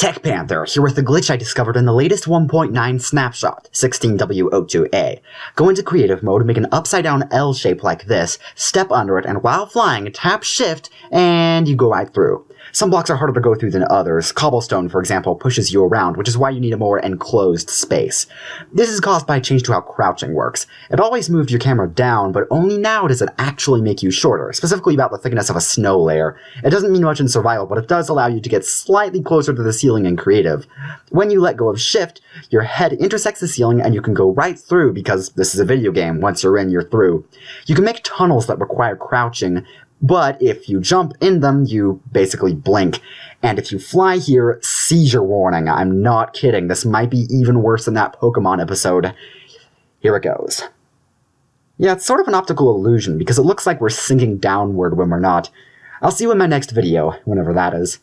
Tech Panther, here with the glitch I discovered in the latest 1.9 snapshot, 16W02A. Go into creative mode, make an upside down L shape like this, step under it, and while flying, tap shift, and you go right through. Some blocks are harder to go through than others. Cobblestone, for example, pushes you around, which is why you need a more enclosed space. This is caused by a change to how crouching works. It always moved your camera down, but only now does it actually make you shorter, specifically about the thickness of a snow layer. It doesn't mean much in survival, but it does allow you to get slightly closer to the ceiling in creative. When you let go of shift, your head intersects the ceiling and you can go right through because this is a video game. Once you're in, you're through. You can make tunnels that require crouching, but if you jump in them, you basically blink. And if you fly here, seizure warning. I'm not kidding. This might be even worse than that Pokemon episode. Here it goes. Yeah, it's sort of an optical illusion because it looks like we're sinking downward when we're not. I'll see you in my next video, whenever that is.